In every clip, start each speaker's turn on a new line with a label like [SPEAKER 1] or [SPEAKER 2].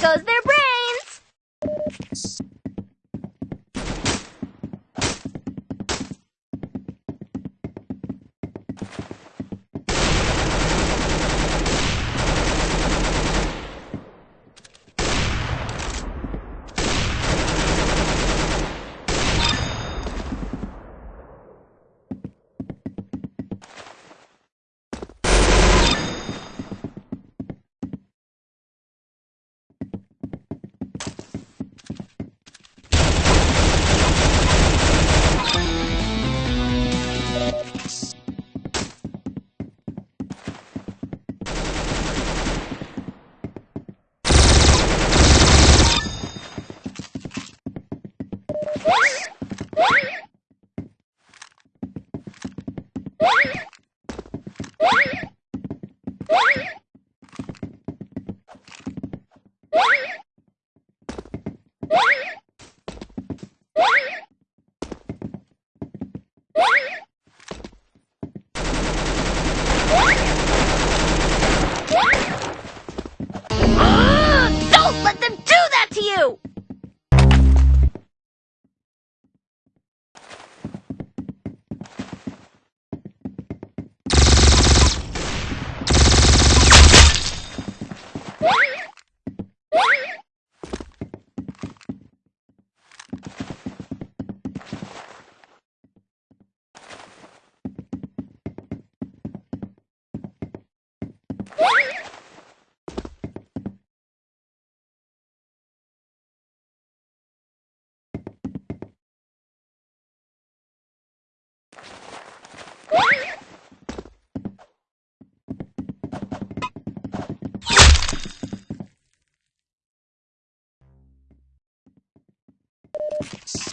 [SPEAKER 1] goes their Thanks.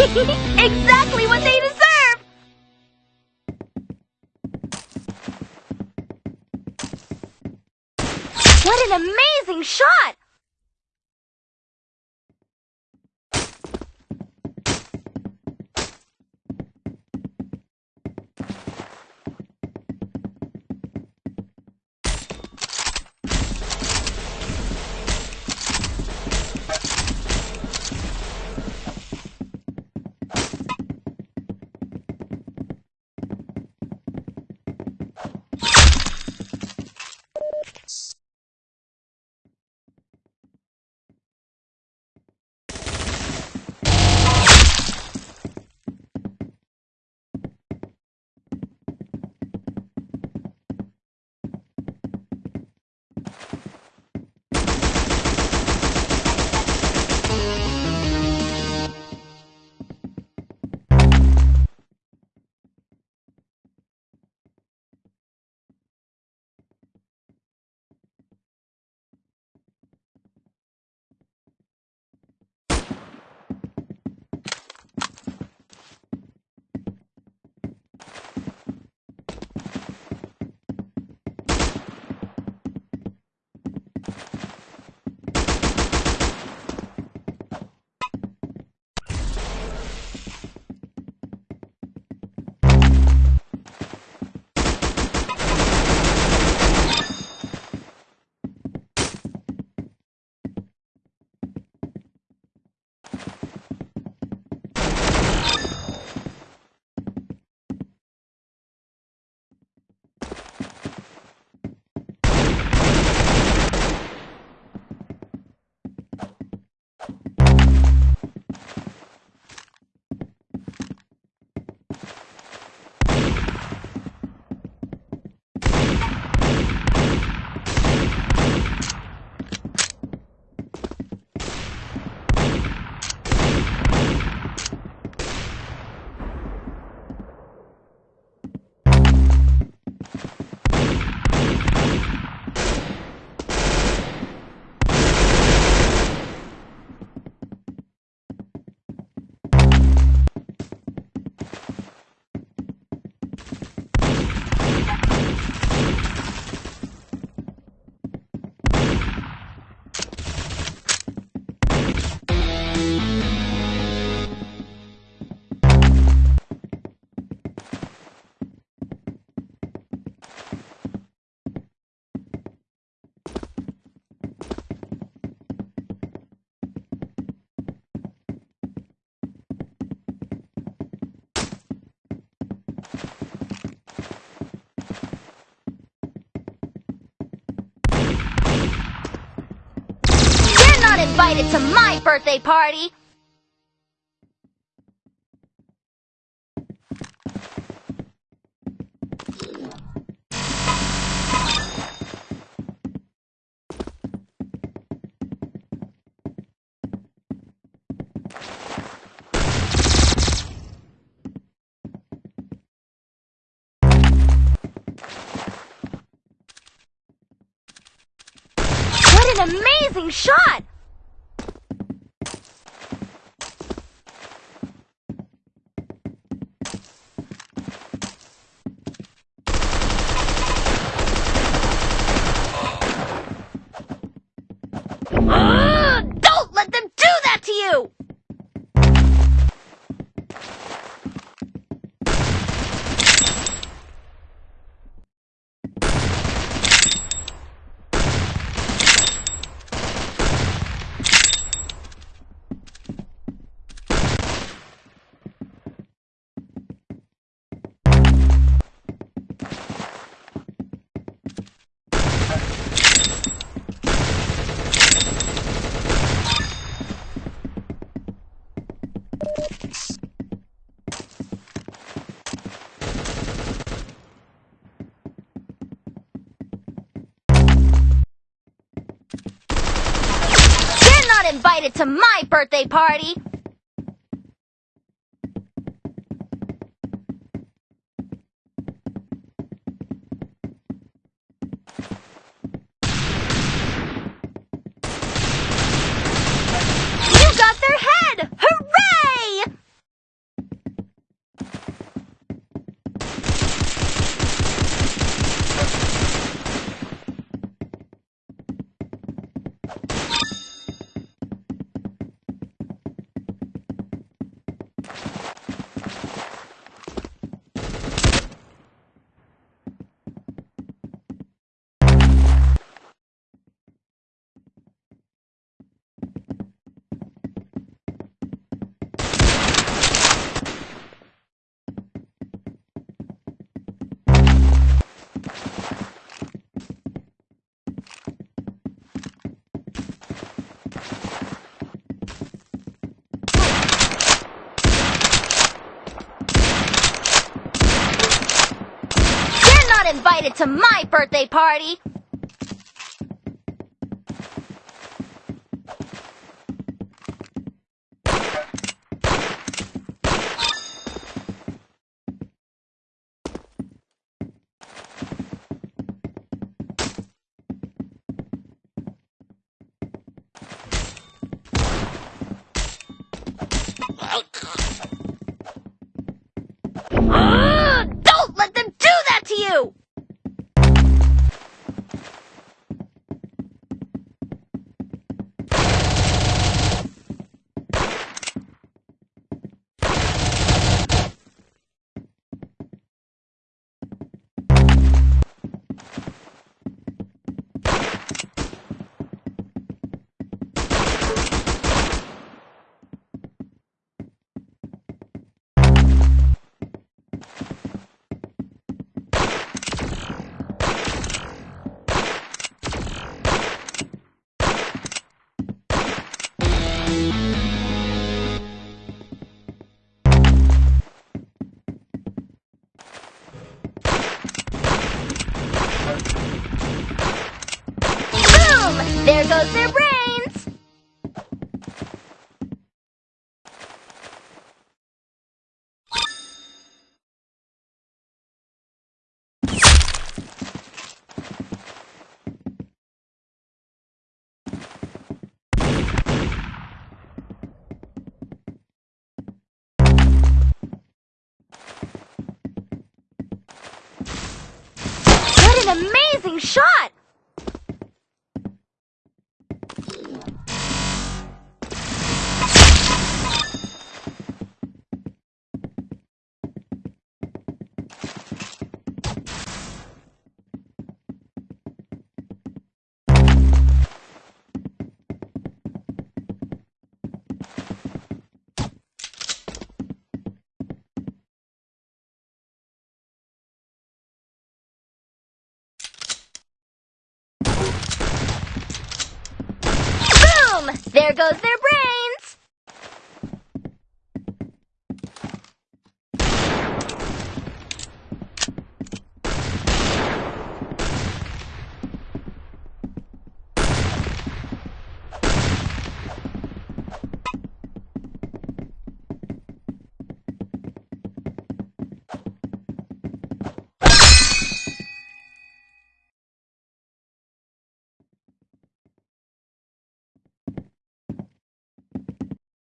[SPEAKER 1] exactly what they deserve! What an amazing shot! Invited to my birthday party! What an amazing shot! Ah! invited to my birthday party! Invited to my birthday party! Boom! There goes their brains! What an amazing shot! There goes their!